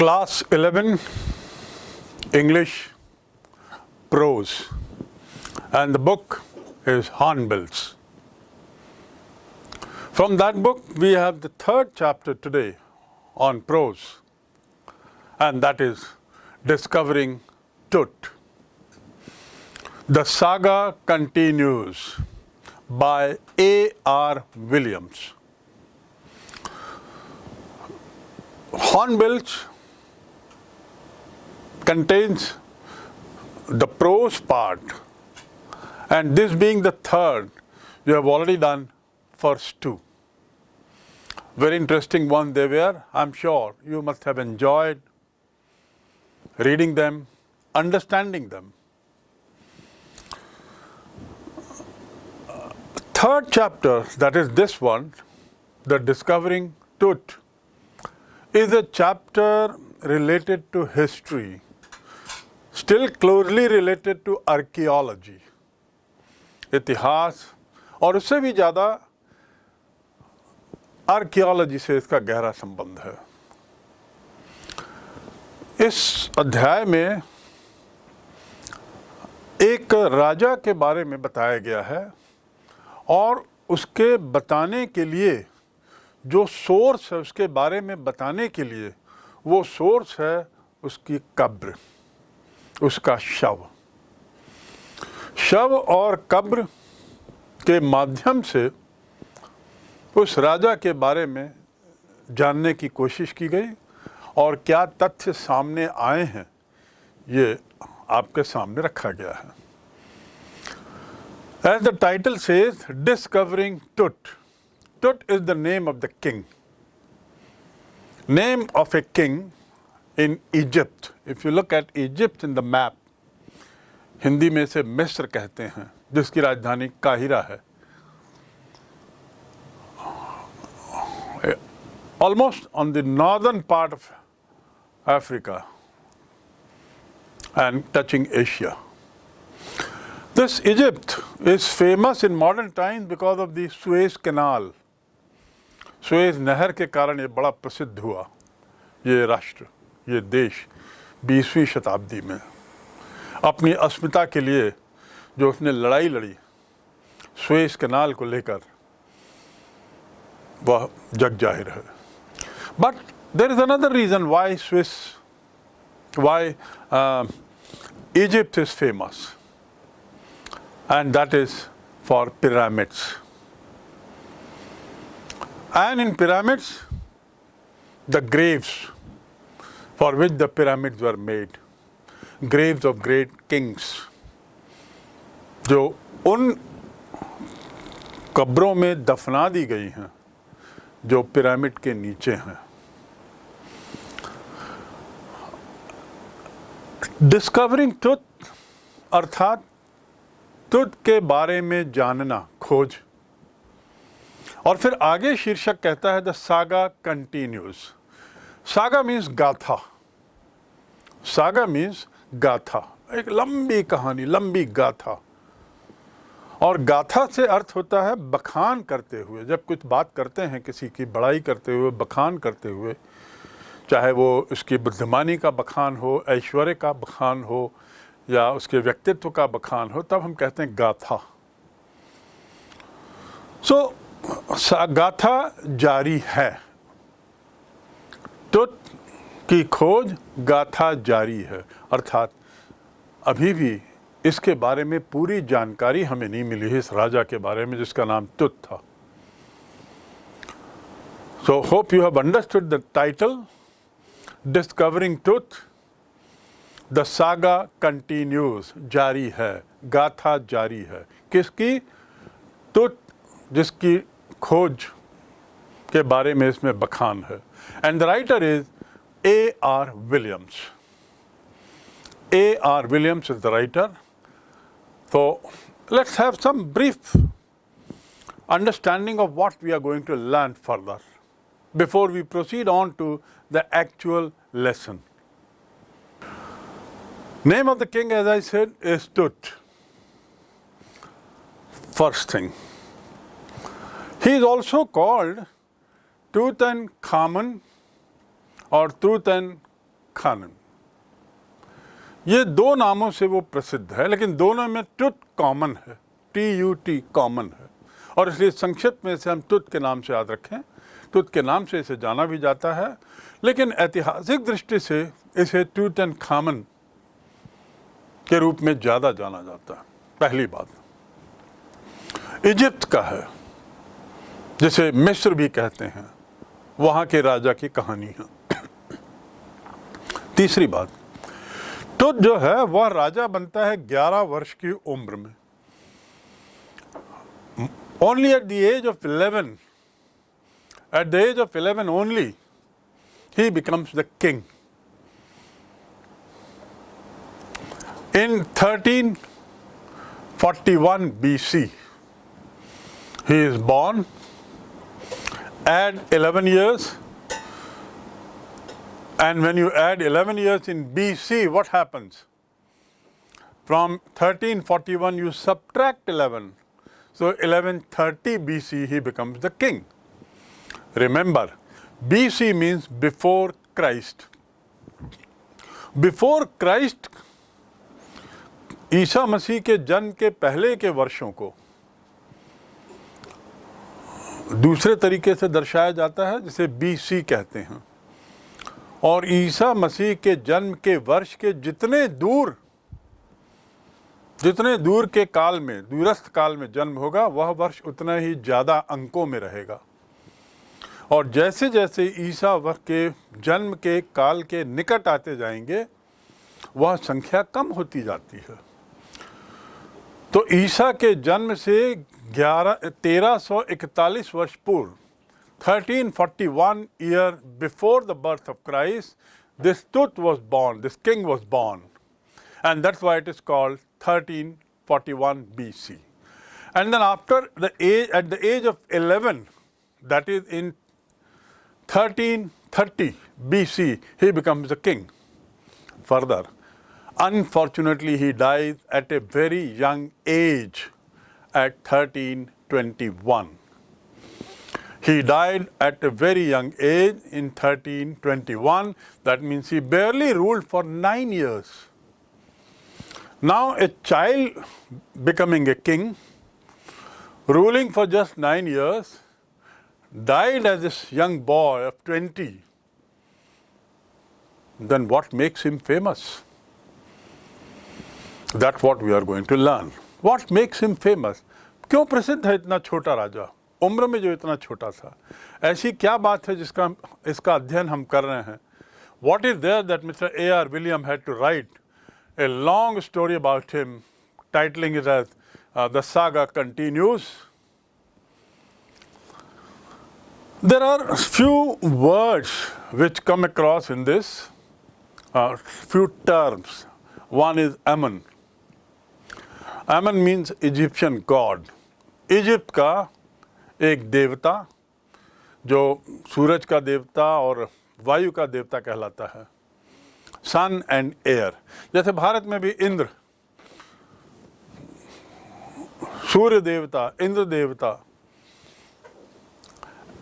Class 11 English Prose and the book is Hornbills. From that book we have the third chapter today on prose and that is Discovering Tut. The saga continues by A. R. Williams. Hornbills contains the prose part and this being the third, you have already done first two. Very interesting one they were. I'm sure you must have enjoyed reading them, understanding them. Third chapter, that is this one, the Discovering Tut, is a chapter related to history, still closely related to archaeology. इतिहास, और उससे भी ज़्यादा archaeology से इसका गहरा संबंध है इस अध्याय में एक राजा के बारे में बताया गया है, और उसके बताने के लिए, जो सोर्स है उसके बारे में बताने के लिए, वो सोर्स है उसकी कब्र उसका शव। शव और कब्र के माध्यम से उस राजा के बारे में जानने की कोशिश की गई और क्या तथ्य सामने आए हैं ये आपके सामने रखा गया है। As the title says, discovering Tut. Tut is the name of the king Name of a king in Egypt. If you look at Egypt in the map, Hindi में से मिस्र कहते हैं जिसकी राजधानी काहिरा है almost on the northern part of Africa and touching Asia. This Egypt is famous in modern times because of the Suez Canal. Suez नहर के कारण ये बड़ा प्रसिद्ध हुआ ये राष्ट्र ये देश 20वीं शताब्दी में अपनी अस्मिता के लिए जो उसने लड़ाई लड़ी, स्वेस कनाल को लेकर, वह जग ज़ाहिर है। But there is another reason why Swiss why Egypt is famous and that is for pyramids and in pyramids, the graves for which the pyramids were made graves of great kings जो उन कब्रों में दफना दी गई हैं, जो pyramid के नीचे हैं। डिस्कवरिंग तुत अर्थात तुत के बारे में जानना, खोज। और फिर आगे शीर्षक कहता है the saga continues saga means गाथा सागा मीन्स गाथा एक लंबी कहानी लंबी गाथा और गाथा से अर्थ होता है बखान करते हुए। जब कुछ बात करते हैं किसी की बड़ाई करते हुए बखान करते हुए चाहे वो उसकी बुद्धिमानी का बखान हो ऐश्वर्य का बखान हो या उसके व्यक्तित्व का बखान हो तब हम कहते हैं गाथा सो so, गाथा जारी है। तो की खोज गाथा जारी है। अर्थात अभी भी इसके बारे में पूरी जानकारी हमें नहीं मिली है इस राजा के बारे में, जिसका नाम तुत था। So hope you have understood the title discovering Tut the saga continues जारी है, गाथा जारी है। किसकी? तुत, जिसकी खोज के बारे में इसमें बखान है and the writer is A R Williams A. R. Williams is the writer. So let's have some brief understanding of what we are going to learn further before we proceed on to the actual lesson. Name of the king, as I said, is Tut. First thing. He is also called Tutankhamun or Tutankhamun खानन। ये दो नामों से वो प्रसिद्ध है, लेकिन दोनों में टुत कॉमन है, टी यू टी कॉमन है। और इसलिए संक्षिप्त में इसे हम तुत के नाम से याद रखें। तुत के नाम से इसे जाना भी जाता है, लेकिन ऐतिहासिक दृष्टि से इसे टूट एंड खामन के रूप में ज़्यादा जाना जाता है। पहली बात, इजिप्त का है, जिसे मिस्र भी कहते हैं। वहाँ के राजा की कहानी है। तीसरी बात तो जो है वह राजा बनता है 11 वर्ष की उम्र में। Only at the age of 11 at the age of 11 only he becomes the king in thirteen forty one B C he is born Add 11 years, and when you add 11 years in BC, what happens? From 1341, you subtract 11 so 1130 BC he becomes the king. Remember, BC means before Christ. Before Christ, Isa Masih के जन्म के पहले के वर्षों को दूसरे तरीके से दर्शाया जाता है, जिसे बीसी कहते हैं। और ईसा मसीह के जन्म के वर्ष के जितने दूर जितने दूर के काल में, दूरस्थ काल में जन्म होगा, वह वर्ष उतना ही ज़्यादा अंकों में रहेगा। और जैसे जैसे ईसा वर्ष के जन्म के काल के निकट आते जाएँगे, वह संख्या कम होती जाती है। तो ईसा के जन्म से ग्यारह तेरह सौ इकतालीस वर्ष पूर्व 1341 year before the birth of Christ this Tut was born this king was born and that's why it is called 1341 BC. And then after the age, at the age of 11, that is in 1330 BC, he becomes a king. Further, unfortunately, he dies at a very young age at 1321. He died at a very young age in 1321. That means he barely ruled for nine years. Now, a child becoming a king, ruling for just nine years, died as a young boy of 20, then what makes him famous? That's what we are going to learn. What makes him famous? क्यों प्रसिद्ध है इतना छोटा राजा उम्र में जो इतना छोटा था ऐसी क्या बात है जिसका इसका अध्ययन हम कर रहे हैं what is there that mister A R William had to write a long story about him, titling it as uh, The Saga Continues. There are few words which come across in this, uh, few terms. One is Ammon. Ammon मीन्स Egyptian god Egypt का एक देवता, जो सूरज का देवता और वायु का देवता कहलाता है। सन एंड एयर जैसे भारत में भी इंद्र, सूर्य देवता, इंद्र देवता,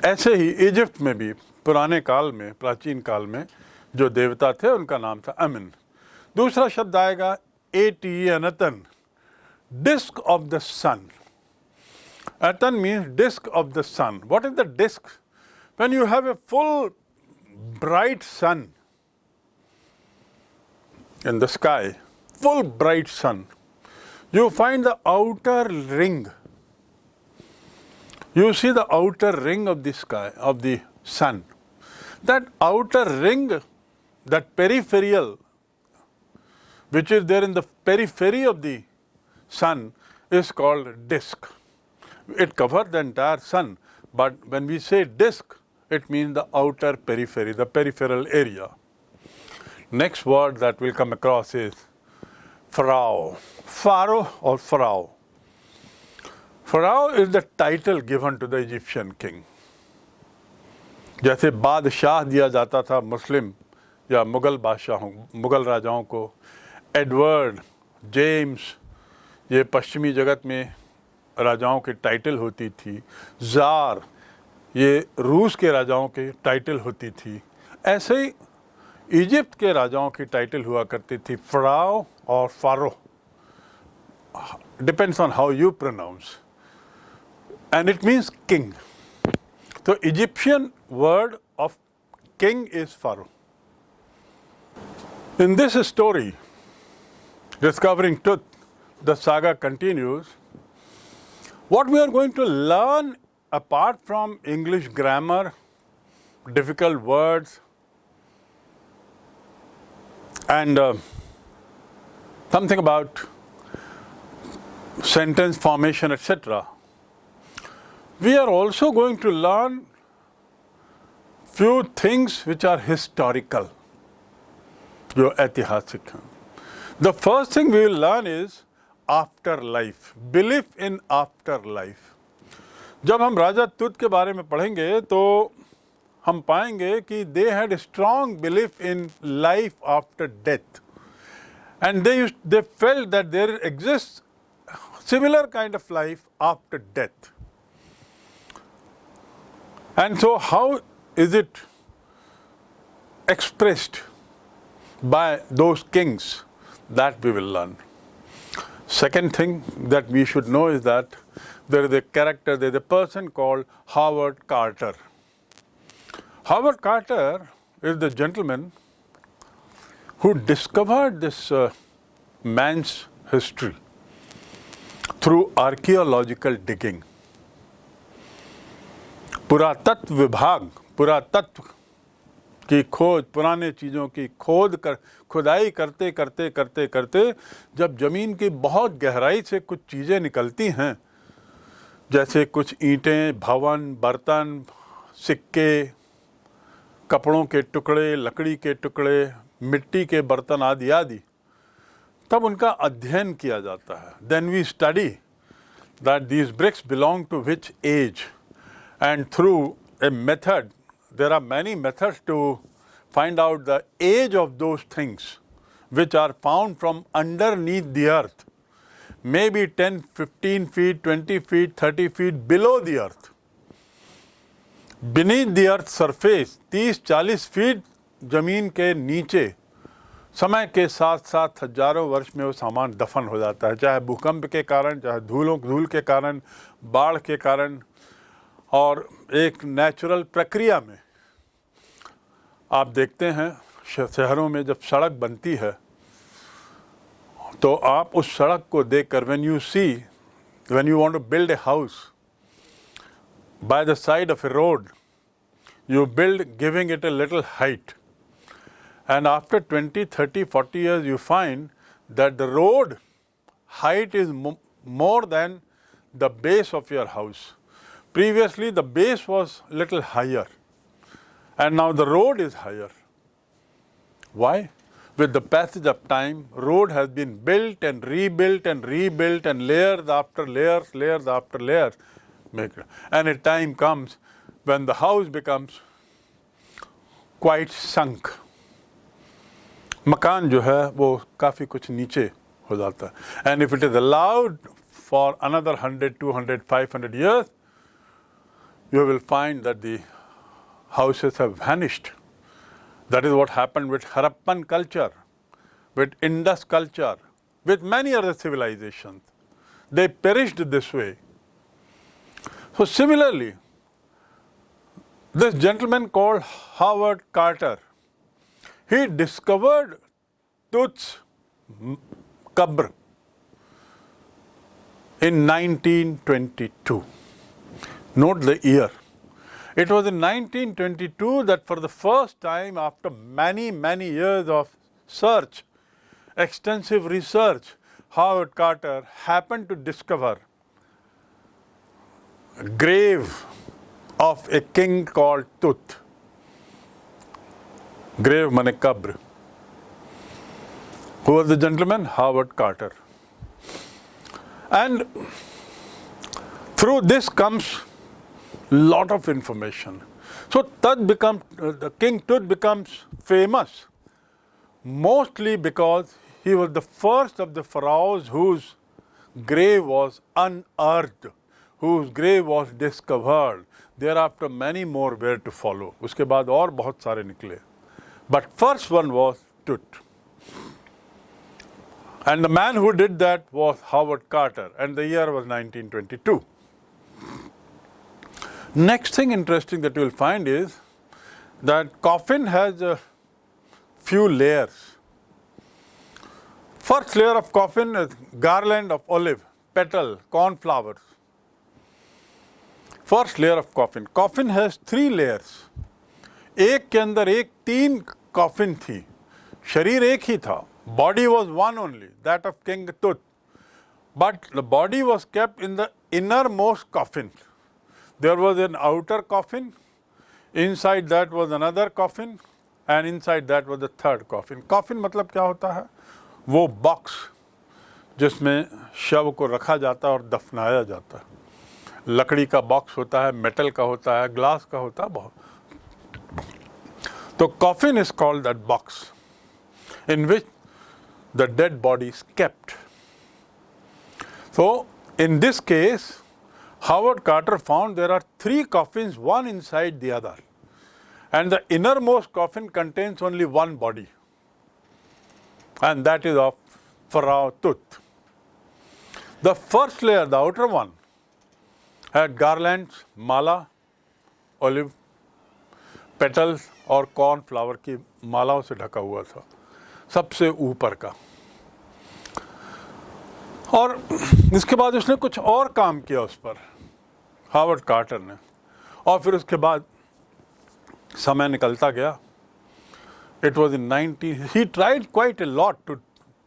ऐसे ही इजिप्ट में भी, पुराने काल में, प्राचीन काल में, जो देवता थे, उनका नाम था अमिन दूसरा शब्द आएगा ए टी अनतन disk of the sun. Atan means disk of the sun. What is the disk? When you have a full bright sun in the sky, full bright sun, you find the outer ring. You see the outer ring of the sky, of the sun. That outer ring, that peripheral, which is there in the periphery of the sun, is called disk. It covers the entire sun, but when we say disk, it means the outer periphery, the peripheral area. Next word that will come across is Pharaoh. Pharaoh or Pharaoh. Pharaoh is the title given to the Egyptian king. जैसे बादशाह दिया जाता था मुस्लिम या मुग़ल बादशाहों मुग़ल राजाओं को Edward James ये पश्चिमी जगत में राजाओं के टाइटल होती थी। ज़ार ये रूस के राजाओं के टाइटल होती थी। ऐसे ही इजिप्ट के राजाओं की टाइटल हुआ करती थी फराओ और pharaoh depends on how you pronounce and it means king तो Egyptian word of king is pharaoh in this story discovering truth the saga continues. What we are going to learn apart from English grammar, difficult words, and uh, something about sentence formation, etc. We are also going to learn few things which are historical, your atihasik. The first thing we will learn is after life, belief in after life. जब हम राजा तुत के बारे में पढ़ेंगे तो हम पाएंगे कि they had strong belief in life after death and they they felt that there exist similar kind of life after death. And so, how is it expressed by those kings that we will learn? Second thing that we should know is that there is a character, there is a person called Howard Carter. Howard Carter is the gentleman who discovered this uh, man's history through archaeological digging. Puratatv Vibhag, Puratatv की खोज, पुराने चीज़ों की खोद कर, खुदाई करते करते करते करते जब ज़मीन की बहुत गहराई से कुछ चीज़ें निकलती हैं, जैसे कुछ ईंटें, भवन, बर्तन, सिक्के, कपड़ों के टुकड़े, लकड़ी के टुकड़े, मिट्टी के बर्तन आदि आदि, तब उनका अध्ययन किया जाता है। Then we study that these bricks belong to which age and through a method there are many methods to find out the age of those things which are found from underneath the earth, maybe 10, 15 feet, 20 feet, 30 feet below the earth. Beneath the earth surface, 30-40 feet ज़मीन के नीचे समय के साथ साथ हज़ारों वर्ष में वो सामान दफन हो जाता है चाहे भूकंप के कारण चाहे धूलों धूल के कारण बाढ़ के कारण और एक नेचुरल प्रक्रिया में आप देखते हैं शहरों में जब सड़क बनती है तो आप उस सड़क को देख कर when you see when you want to build a house by the side of a road you build giving it a little height and after 20 30 40 years you find that the road height is more than the base of your house previously the base was little higher and now the road is higher why with the passage of time road has been built and rebuilt and rebuilt and layers after layers layers after layers and a time comes when the house becomes quite sunk. मकान जो है वो काफ़ी कुछ नीचे हो जाता है and if it is allowed for another hundred two hundred five hundred years you will find that the houses have vanished. That is what happened with Harappan culture, with Indus culture, with many other civilizations. They perished this way. So similarly, this gentleman called Howard Carter, he discovered Tut's Qabr in 1922. Note the year. It was in 1922 that for the first time after many, many years of search, extensive research, Howard Carter happened to discover a grave of a king called Tut. Grave mane kabr. Who was the gentleman? Howard Carter. And through this comes lot of information. So Tut becomes, uh, the king Tut becomes famous mostly because he was the first of the pharaohs whose grave was unearthed, whose grave was discovered. There after many more were to follow उसके बाद और बहुत सारे निकले But first one was Tut. And the man who did that was Howard Carter, and the year was 1922. Next thing interesting that you will find is that coffin has a few layers. First layer of coffin is garland of olive, petal, cornflowers. First layer of coffin. Coffin has three layers. एक के अंदर एक तीन coffin थी शरीर एक ही था body was one only that of king Tut but the body was kept in the inner most coffin there was an outer coffin inside that was another coffin and inside that was the third coffin coffin मतलब क्या होता है? वो box जिसमें शव को रखा जाता है और दफनाया जाता है। लकड़ी का बॉक्स होता है मेटल का होता है ग्लास का होता है बहुत। तो coffin is called that box in which the dead body is kept So in this case, Howard Carter found there are three coffins, one inside the other. And the innermost coffin contains only one body. And that is of Pharaoh Tut. The first layer, the outer one, had garlands, mala, olive, petals और corn flower की मालाओं से ढका हुआ था सबसे ऊपर का और इसके बाद उसने कुछ और काम किया उस पर हार्वर्ड कार्टर ने और फिर उसके बाद समय निकलता गया it was in 90 he tried quite a lot to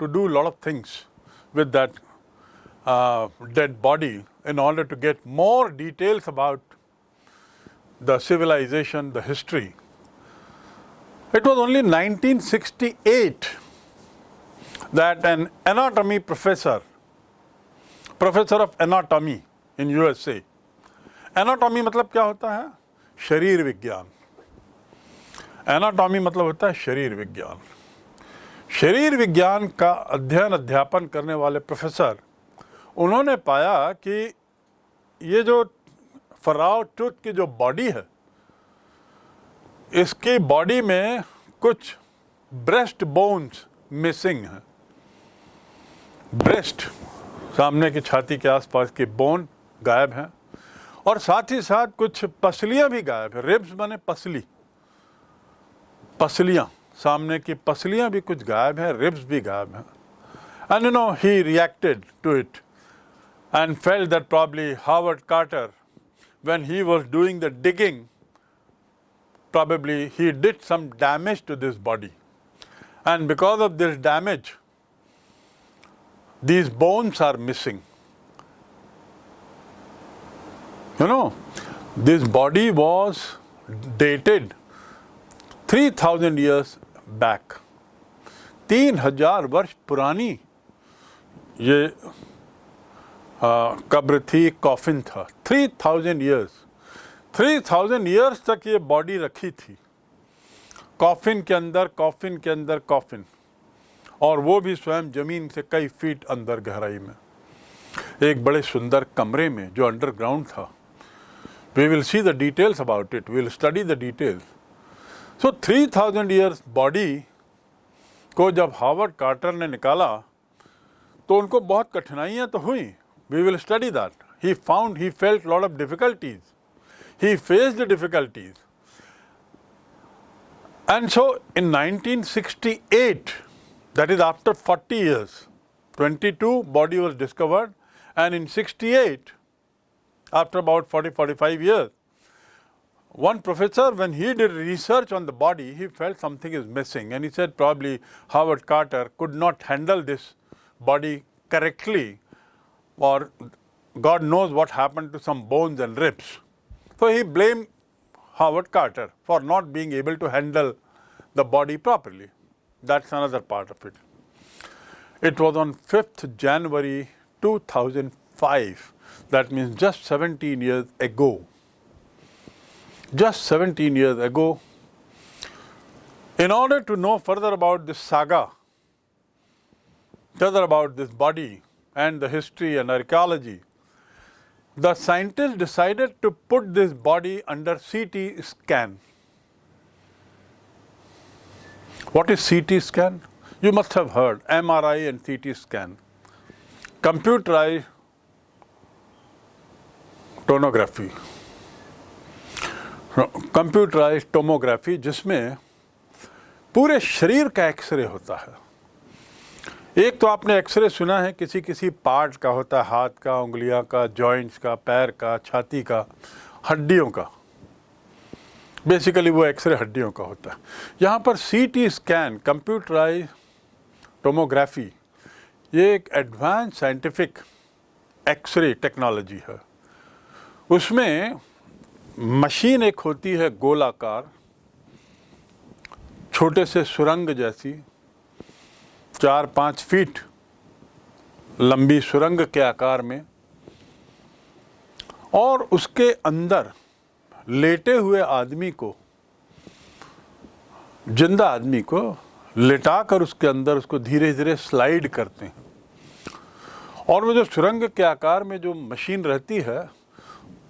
to do a lot of things with that uh, dead body in order to get more details about the civilization the history it was only 1968 that an anatomy professor professor of anatomy in USA anatomy मतलब क्या होता है? शरीर विज्ञान। Anatomy मतलब होता है शरीर विज्ञान। शरीर विज्ञान का अध्ययन, अध्यापन करने वाले प्रोफेसर उन्होंने पाया कि ये जो फराव टूथ की जो बॉडी है, इसकी बॉडी में कुछ ब्रेस्ट बोन्स मिसिंग है। ब्रेस्ट सामने की छाती के आसपास के बोन गायब हैं। और साथ ही साथ कुछ पसलियां भी गायब है रिब्स बने पसली पसलियां सामने की पसलियां भी कुछ गायब हैं रिब्स भी गायब हैं and you know he reacted to it and fell that probably Howard Carter when he was doing the digging, probably he did some damage to this body. And because of this damage, these bones are missing. You know, this body was dated 3000 years back. तीन हज़ार वर्ष पुरानी ये कब्र थी coffin था। Three thousand years three thousand years तक ये बॉडी रखी थी। कॉफिन के अंदर कॉफिन के अंदर कॉफिन और वो भी स्वयं ज़मीन से कई फीट अंदर गहराई में। एक बड़े सुंदर कमरे में जो अंडरग्राउंड था। we will see the details about it will study the details so three thousand years body को जब हावर्ड कार्टर ने निकाला तो उनको बहुत कठिनाइयां तो हुई we will study that he found he felt lot of difficulties he face the difficulties and so in 1968 That is after 40 years, 22 body was discovered and in 68, after about 40-45 years, one professor, when he did research on the body, he felt something is missing and he said probably Howard Carter could not handle this body correctly or God knows what happened to some bones and ribs. So he blamed Howard Carter for not being able to handle the body properly. That's another part of it. It was on 5th January 2005. That means just 17 years ago. Just 17 years ago. In order to know further about this saga, further about this body and the history and archaeology, the scientists decided to put this body under CT scan. What is CT scan? You must have heard MRI and CT scan. Computerized tonography. Computerize tomography जिसमें पूरे शरीर का x ray होता है। एक तो आपने x ray सुना है किसी किसी पार्ट का होता है, हाथ का, उंगलियाँ का, जॉइंट्स का, पैर का, छाती का, हड्डियों का। बेसिकली वो एक्सरे हड्डियों का होता है। यहाँ पर सीटी स्कैन कंप्यूटराइज टोमोग्राफी, ये एक एडवांस साइंटिफिक एक्सरे टेक्नोलॉजी है। उसमें मशीन एक होती है गोलाकार, छोटे से सुरंग जैसी, चार पाँच फीट लंबी सुरंग के आकार में, और उसके अंदर लेटे हुए आदमी को, ज़िंदा आदमी को लेटाकर उसके अंदर उसको धीरे धीरे स्लाइड करते हैं। और वो जो सुरंग के आकार में जो मशीन रहती है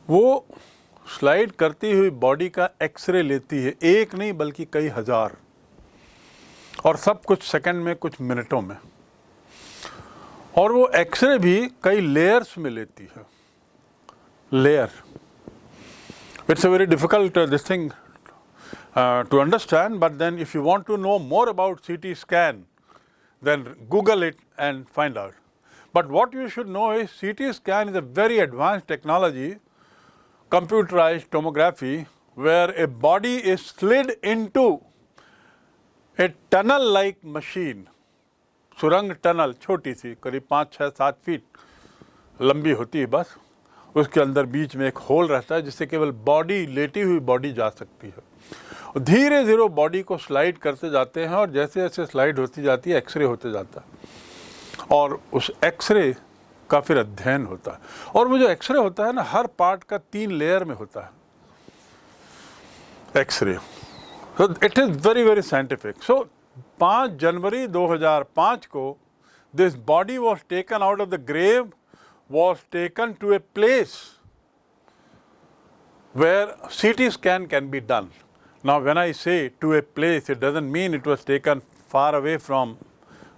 वो स्लाइड करती हुई बॉडी का एक्सरे लेती है, एक नहीं बल्कि कई हज़ार। और सब कुछ सेकंड में, कुछ मिनटों में। और वो एक्सरे भी कई लेयर्स में लेती है। Layer it's a very difficult this thing to understand but then if you want to know more about CT scan then google it and find out. But what you should know is ct scan is a very advanced technology computerized tomography, where a body is slid into a tunnel like machine, सुरंग tunnel छोटी सी, करीब पाँच छः सात feet लंबी होती है बस। उसके अंदर बीच में एक होल रहता है, जिससे केवल बॉडी लेटी हुई बॉडी जा सकती है। धीरे धीरे बॉडी को स्लाइड करते जाते हैं, और जैसे जैसे स्लाइड होती जाती है एक्सरे होते जाता है। और उस एक्सरे का फिर अध्ययन होता है। और वो जो एक्सरे होता है ना, हर पार्ट का तीन लेयर में होता है। X ray. It is very very scientific so पाँच जनवरी 2005 को this body was taken out of the grave was taken to a place where C T scan can be done now when I say to a place it doesn't mean it was taken far away from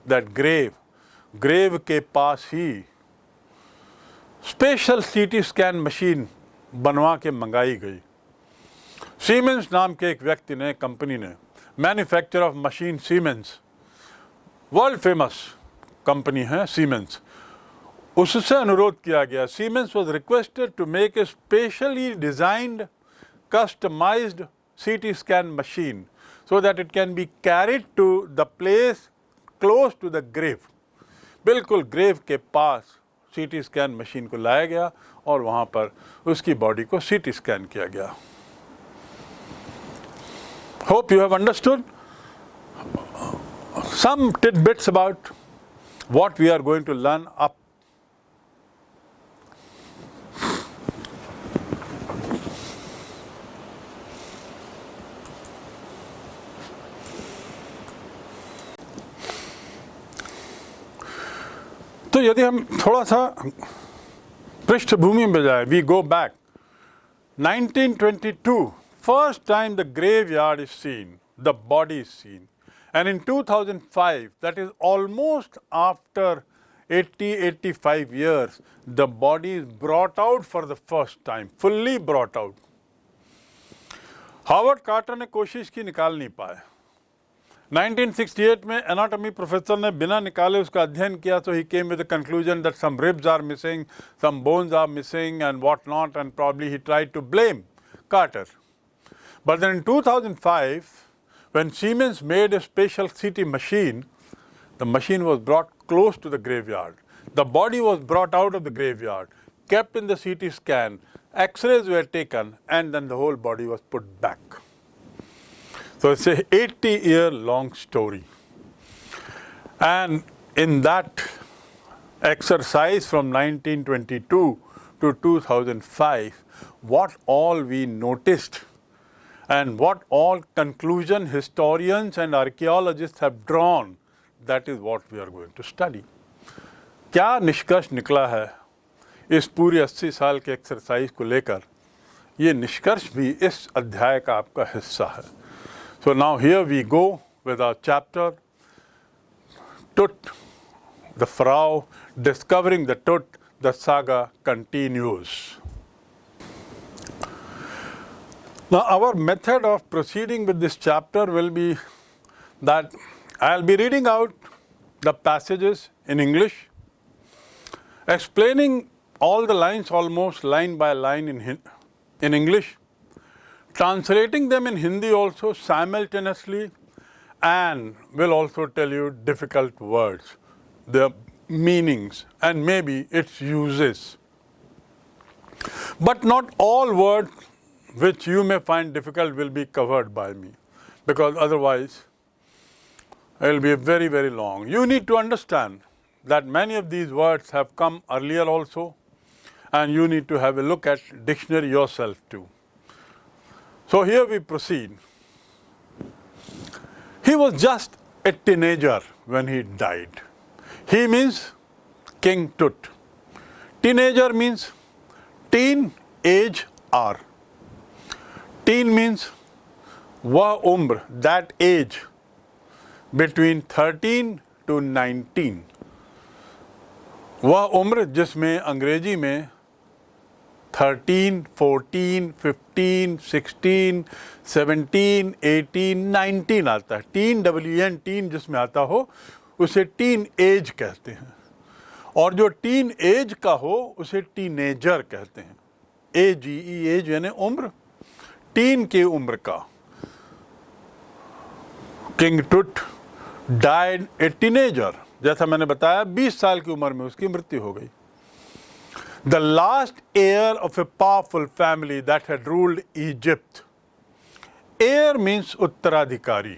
that grave grave के पास ही special CT scan machine बनवा के मंगाई गई siemens नाम के एक व्यक्ति ने, कंपनी ने manufacture of machine Siemens world famous company है सीमेंस उससे अनुरोध किया गया Siemens was requested to make a specially designed customized CT scan machine so that it can be carried to the place close to the grave. बिल्कुल grave के पास सीटी scan machine को लाया गया और वहाँ पर उसकी बॉडी को सीटी स्कैन किया गया। Hope you have understood some tidbits about what we are going to learn up तो यदि हम थोड़ा सा पृष्ठभूमि में जाए we go back 1922, first time the grave yard is seen the body is seen and in 2005, that is almost after 80, 85 years, the body is brought out for the first time fully brought out Howard Carter ने कोशिश की निकाल नहीं पाया। 1968 में anatomy professor ने बिना निकाले उसका अध्ययन किया तो he came with the conclusion that some ribs are missing some bones are missing and what not and probably he tried to blame Carter. But then in 2005, when Siemens made a special CT machine, the machine was brought close to the graveyard. The body was brought out of the graveyard, kept in the CT scan, x-rays were taken, and then the whole body was put back. So it's a 80 year long story. And in that exercise from 1922 to 2005, what all we noticed and what all conclusion historians and archaeologists have drawn, that is what we are going to study. क्या निष्कर्ष निकला है इस पूरी 80 साल के exercise को लेकर ये निष्कर्ष भी इस अध्याय का आपका हिस्सा है So now here we go with our chapter Tut, the Frau, discovering the Tut, the saga continues. Now, our method of proceeding with this chapter will be that I'll be reading out the passages in English, explaining all the lines almost line by line in, in English, translating them in Hindi also simultaneously, and will also tell you difficult words, their meanings, and maybe its uses. But not all words which you may find difficult will be covered by me, because otherwise it will be very, very long. You need to understand that many of these words have come earlier also, and you need to have a look at dictionary yourself too. So here we proceed. He was just a teenager when he died. He means King Tut. Teenager means teen age R. Teen means wa umr, that age between 13 to 19. वह उम्र जिसमें अंग्रेजी में 13, 14, 15, 16, 17, 18, 19 आता है। Tin W N teen जिसमें आता हो उसे टीन एज कहते हैं। और जो टीन एज का हो उसे टीनेजर कहते हैं। ए जी ई एज यानी उम्र। टीन की उम्र का। किंग टुट डाइड ए टीनेजर जैसा मैंने बताया 20 साल की उम्र में उसकी मृत्यु हो गई। The last heir of a powerful family that had ruled Egypt. Heir means उत्तराधिकारी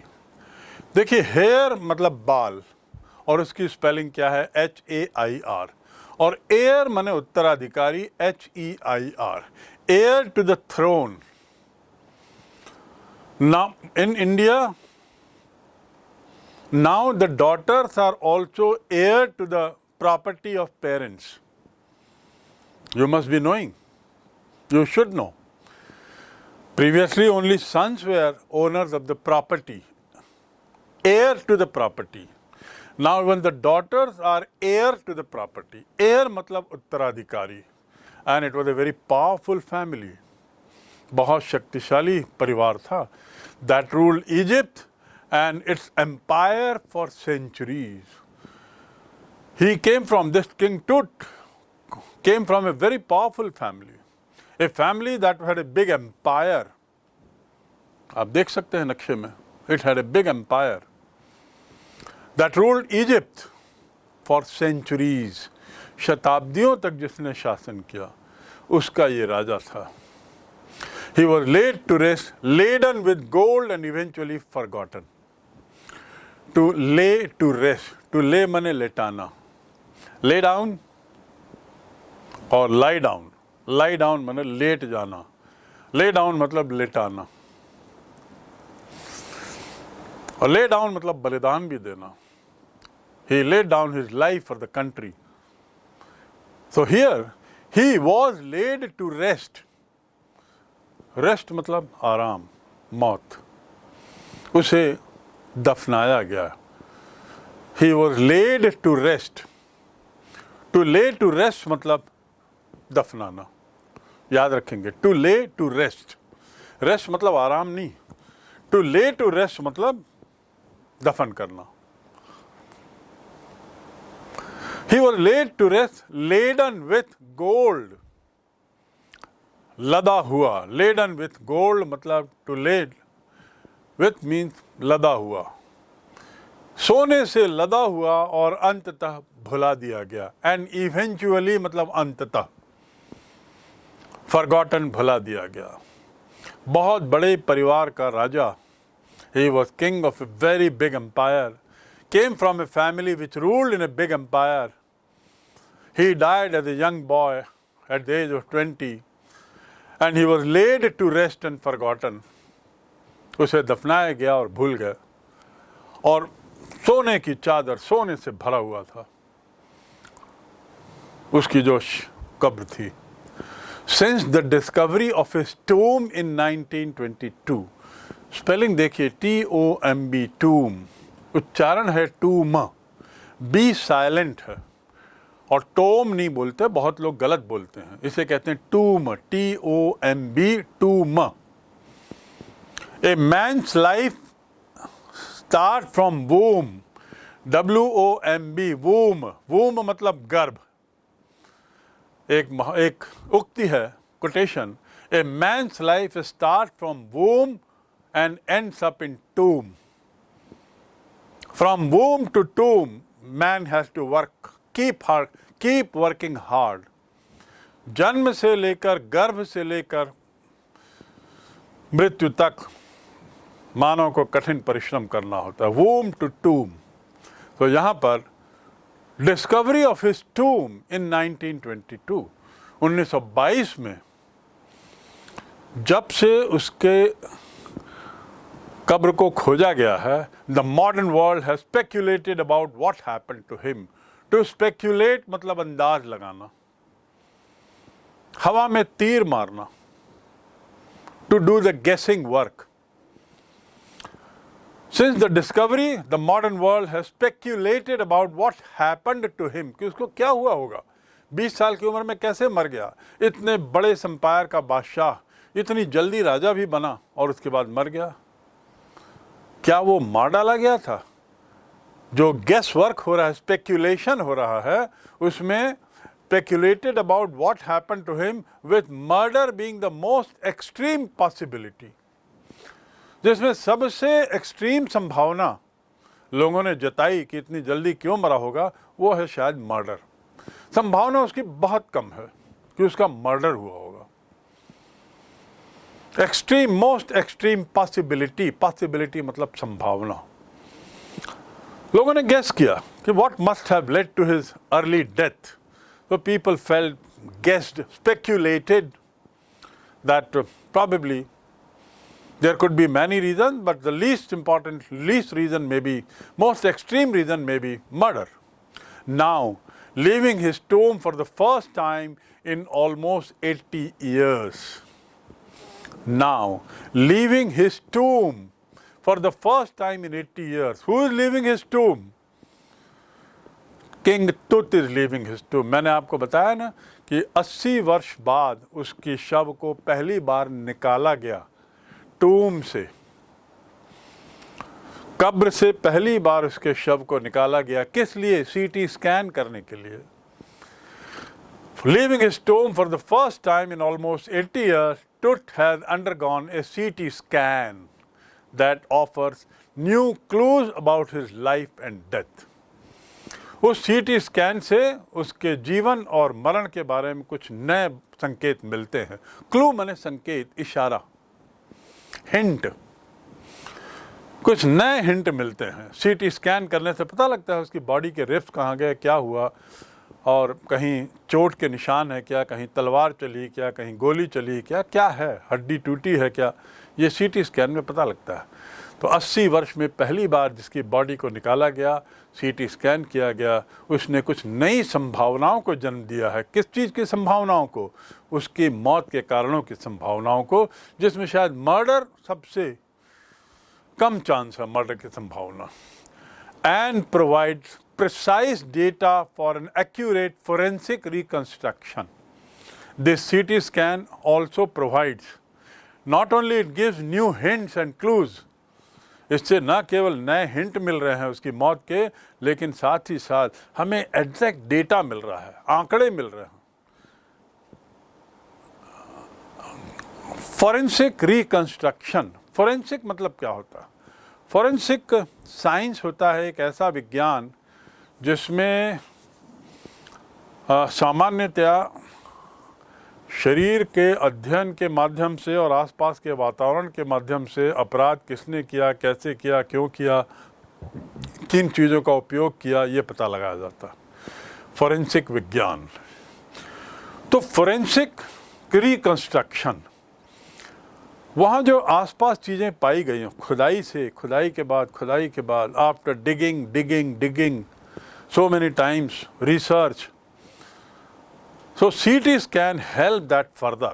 देखिए हेयर मतलब बाल और उसकी स्पेलिंग क्या है एच ए आई आर और एयर माने उत्तराधिकारी H E I R heir to the throne now in india now the daughters are also heir to the property of parents You must be knowing. You should know. Previously, only sons were owners of the property, heir to the property. Now, when the daughters are heir to the property, heir matlab uttaradhikari, and it was a very powerful family. बहुत शक्तिशाली परिवार था that ruled Egypt and its empire for centuries. He came from this king Tut, came from a very powerful family, a family that had a big empire. आप देख सकते हैं नक्शे में it had a big empire that ruled Egypt for centuries शताब्दियों तक जिसने शासन किया उसका ये राजा था। He was laid to rest laden with gold and eventually forgotten to lay to rest to lay मने लेटाना। ले डाउन और लाई डाउन लाई डाउन मतलब लेट जाना। ले डाउन मतलब लेटाना। और ले डाउन मतलब बलिदान भी देना। He laid down his life for the country so here he was laid to rest rest मतलब आराम, मौत। उसे दफनाया गया। He was laid to rest to lay to rest मतलब दफनाना। याद रखेंगे, to lay, to rest. Rest मतलब आराम नहीं। टू ले, टू रेस्ट मतलब दफन करना। He was laid to rest laden with gold लदा हुआ। लेडन विथ गोल्ड मतलब टू लेड विथ मीन्स लदा हुआ। सोने से लदा हुआ और अंततः भुला दिया गया। एंड इवेंचुअली मतलब अंततः। फॉरगॉटन भुला दिया गया। बहुत बड़े परिवार का राजा he was king of a very big empire came from a family which ruled in a big empire he died as a young boy at the age of twenty and he was laid to rest and forgotten उसे दफनाया गया और भूल गया और सोने की चादर सोने से भरा हुआ था। उसकी जो कब्र थी। Since the discovery of his tomb in 1922, spelling देखिए T O M B tomb उच्चारण है टूम बी साइलेंट है। और टोम नहीं बोलते बहुत लोग गलत बोलते हैं। इसे कहते हैं tomb T O M B tomb a man's life start from womb W O M B womb womb मतलब गर्भ। एक एक उक्ति है quotation a man's life start from womb and ends up in tomb from womb to tomb man has to work keep her keep working hard जन्म से लेकर, गर्भ से लेकर, मृत्यु तक, मानव को कठिन परिश्रम करना होता है। वूम टू टूम तो यहाँ पर discovery of his tomb in 1922 1922 में, जब से उसके कब्र को खोजा गया है the modern world has speculated about what happened to him to speculate मतलब अंदाज लगाना, हवा में तीर मारना to do the guessing work Since the discovery, the modern world has speculated about what happened to him. कि उसको क्या हुआ होगा? 20 साल की उम्र में कैसे मर गया? इतने बड़े सम्पायर का बादशाह इतनी जल्दी राजा भी बना और उसके बाद मर गया। क्या वो मार डाला गया था? जो गैस वर्क हो रहा है स्पेक्यूलेशन हो रहा है उसमें speculated about what happen to him with murder being the most extreme possibility जिसमें सबसे एक्सट्रीम संभावना लोगों ने जताई कि इतनी जल्दी क्यों मरा होगा, वो है शायद मर्डर। संभावना उसकी बहुत कम है कि उसका मर्डर हुआ होगा। Extreme most extreme possibility possibility मतलब संभावना। लोगों ने गेस किया कि what must have led to his early death तो people fell guessed speculated that probably there could be many reasons, but the least important, least reason may be, most extreme reason may be murder. Now, leaving his tomb for the first time in almost 80 years. Now, leaving his tomb for the first time in 80 years. Who is leaving his tomb? King Tut is leaving his tomb. मैंने आपको बताया ना कि 80 वर्ष बाद उसकी शव को पहली बार निकाला गया Tomb से। कब्र से पहली बार उसके शव को निकाला गया। किस लिए? सीटी स्कैन करने के लिए। Leaving his tomb for the first time in almost eighty year Tut has undergone a C T scan that offers new clues about his life and death उस सी टी स्कैन से उसके जीवन और मरण के बारे में कुछ नए संकेत मिलते हैं। क्लू मैंने संकेत, इशारा। हिंट। कुछ नए हिंट मिलते हैं। सीटी स्कैन करने से पता लगता है उसकी बॉडी के रिफ्स कहाँ गए, क्या हुआ, और कहीं चोट के निशान है क्या, कहीं तलवार चली, क्या, कहीं गोली चली, क्या क्या है, हड्डी टूटी है क्या, ये सीटी स्कैन में पता लगता है। तो 80 वर्ष में पहली बार जिसकी बॉडी को निकाला गया सीटी स्कैन किया गया, उसने कुछ नई संभावनाओं को जन्म दिया है। किस चीज़ की संभावनाओं को? उसकी मौत के कारणों की संभावनाओं को, जिसमें शायद मर्डर सबसे कम चांस है मर्डर की संभावना। And provide precise data for an accurate forensic reconstruction this C T scan also provides not only it gives new hints and clues इससे न केवल नए हिंट मिल रहे हैं उसकी मौत के, लेकिन साथ ही साथ हमें एग्जैक्ट डेटा मिल रहा है, आंकड़े मिल रहे हैं। फॉरेंसिक रिकंस्ट्रक्शन फॉरेंसिक मतलब क्या होता है? फॉरेंसिक साइंस होता है एक ऐसा विज्ञान जिसमें सामान्यतया शरीर के अध्ययन के माध्यम से और आसपास के वातावरण के माध्यम से अपराध किसने किया, कैसे किया, क्यों किया, किन चीज़ों का उपयोग किया, ये पता लगाया जाता फॉरेंसिक विज्ञान। तो फॉरेंसिक रिकंस्ट्रक्शन वहाँ जो आसपास चीज़ें पाई गई हैं, खुदाई से, खुदाई के बाद, खुदाई के बाद after digging digging digging so many times research so CTs can help that further.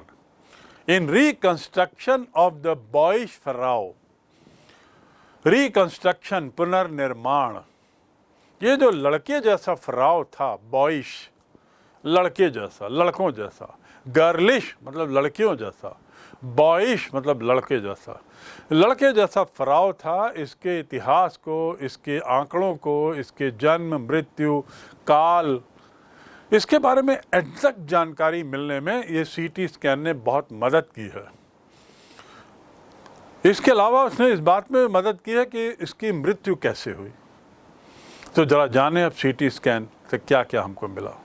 In reconstruction of the boyish pharaoh reconstruction पुनर्निर्माण ये जो लड़के जैसा फराव था बॉइश लड़के जैसा, लड़कों जैसा गर्लिश मतलब लड़कियों जैसा बॉइश मतलब लड़के जैसा लड़के जैसा फराव था, इसके इतिहास को, इसके आंकड़ों को, इसके जन्म, मृत्यु, काल इसके बारे में एग्जैक्ट जानकारी मिलने में ये सीटी स्कैन ने बहुत मदद की है। इसके अलावा उसने इस बात में मदद की है कि इसकी मृत्यु कैसे हुई। तो ज़रा जाने अब सीटी स्कैन से क्या क्या हमको मिला।